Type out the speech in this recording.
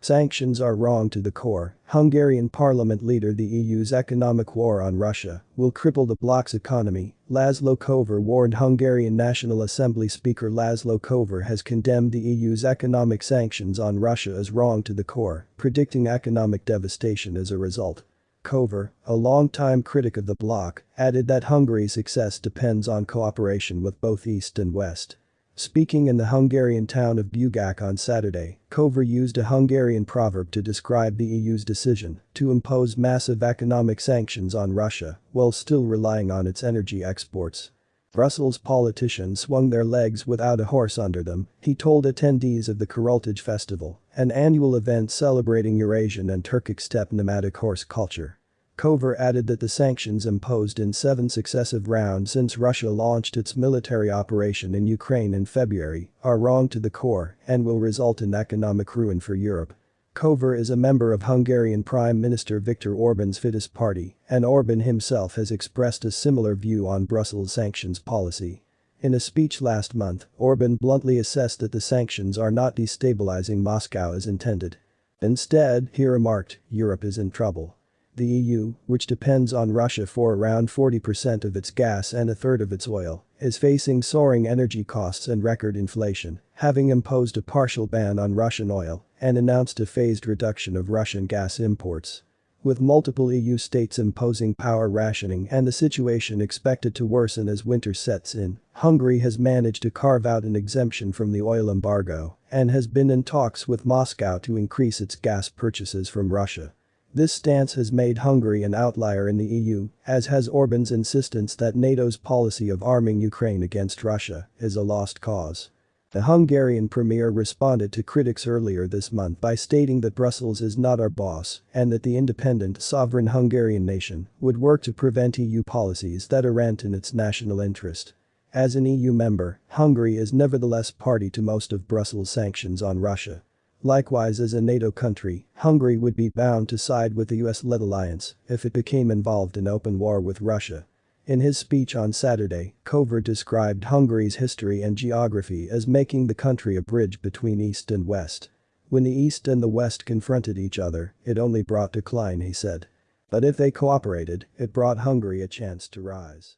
Sanctions are wrong to the core, Hungarian parliament leader the EU's economic war on Russia will cripple the bloc's economy, Laszlo Kövér warned Hungarian National Assembly Speaker Laszlo Kövér has condemned the EU's economic sanctions on Russia as wrong to the core, predicting economic devastation as a result. Kövér, a long-time critic of the bloc, added that Hungary's success depends on cooperation with both East and West. Speaking in the Hungarian town of Bugac on Saturday, Kövér used a Hungarian proverb to describe the EU's decision to impose massive economic sanctions on Russia while still relying on its energy exports. Brussels politicians swung their legs without a horse under them, he told attendees of the Kurultaj Festival, an annual event celebrating Eurasian and Turkic steppe nomadic horse culture. Kövér added that the sanctions imposed in seven successive rounds since Russia launched its military operation in Ukraine in February are wrong to the core and will result in economic ruin for Europe. Kövér is a member of Hungarian Prime Minister Viktor Orban's Fidesz party, and Orban himself has expressed a similar view on Brussels' sanctions policy. In a speech last month, Orban bluntly assessed that the sanctions are not destabilizing Moscow as intended. Instead, he remarked, Europe is in trouble. The EU, which depends on Russia for around 40% of its gas and a third of its oil, is facing soaring energy costs and record inflation, having imposed a partial ban on Russian oil and announced a phased reduction of Russian gas imports. With multiple EU states imposing power rationing and the situation expected to worsen as winter sets in, Hungary has managed to carve out an exemption from the oil embargo and has been in talks with Moscow to increase its gas purchases from Russia. This stance has made Hungary an outlier in the EU, as has Orban's insistence that NATO's policy of arming Ukraine against Russia is a lost cause. The Hungarian premier responded to critics earlier this month by stating that Brussels is not our boss and that the independent, sovereign Hungarian nation would work to prevent EU policies that are in its national interest. As an EU member, Hungary is nevertheless party to most of Brussels' sanctions on Russia. Likewise as a NATO country, Hungary would be bound to side with the US-led alliance if it became involved in open war with Russia. In his speech on Saturday, Kövér described Hungary's history and geography as making the country a bridge between East and West. When the East and the West confronted each other, it only brought decline he said. But if they cooperated, it brought Hungary a chance to rise.